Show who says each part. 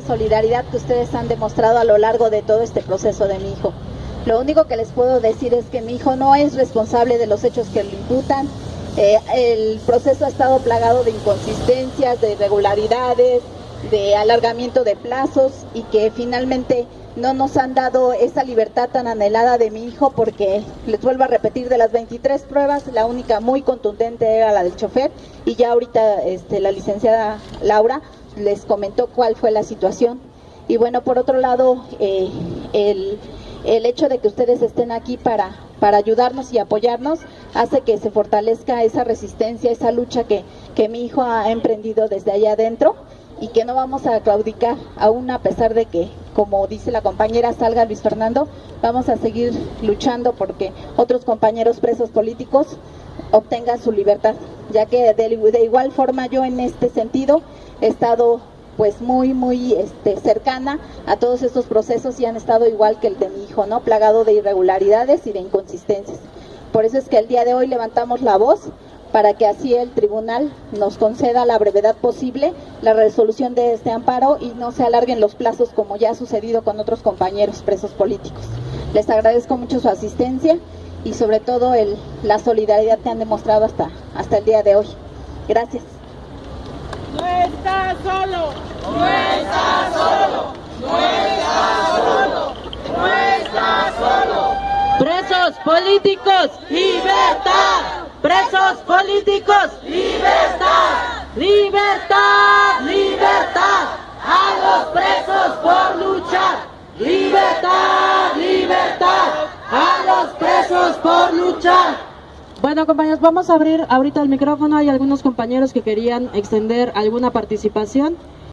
Speaker 1: solidaridad que ustedes han demostrado a lo largo de todo este proceso de mi hijo. Lo único que les puedo decir es que mi hijo no es responsable de los hechos que le imputan. Eh, el proceso ha estado plagado de inconsistencias, de irregularidades, de alargamiento de plazos y que finalmente no nos han dado esa libertad tan anhelada de mi hijo porque, les vuelvo a repetir, de las 23 pruebas, la única muy contundente era la del chofer y ya ahorita este, la licenciada Laura les comentó cuál fue la situación. Y bueno, por otro lado, eh, el, el hecho de que ustedes estén aquí para, para ayudarnos y apoyarnos hace que se fortalezca esa resistencia, esa lucha que, que mi hijo ha emprendido desde allá adentro y que no vamos a claudicar, aún a pesar de que, como dice la compañera, salga Luis Fernando, vamos a seguir luchando porque otros compañeros presos políticos obtengan su libertad, ya que de, igual forma yo en este sentido he estado pues muy, muy este, cercana a todos estos procesos y han estado igual que el de mi hijo, ¿no? Plagado de irregularidades y de inconsistencias. Por eso es que el día de hoy levantamos la voz para que así el tribunal nos conceda la brevedad posible la resolución de este amparo y no se alarguen los plazos como ya ha sucedido con otros compañeros presos políticos. Les agradezco mucho su asistencia y sobre todo el, la solidaridad que han demostrado hasta, hasta el día de hoy. Gracias.
Speaker 2: No está solo,
Speaker 3: no está solo, no está solo, no está solo.
Speaker 2: Presos políticos, libertad. Presos políticos,
Speaker 3: libertad.
Speaker 2: Libertad, libertad. A los presos por luchar. Libertad, libertad. A los presos por luchar. Bueno compañeros, vamos a abrir ahorita el micrófono. Hay algunos compañeros que querían extender alguna participación.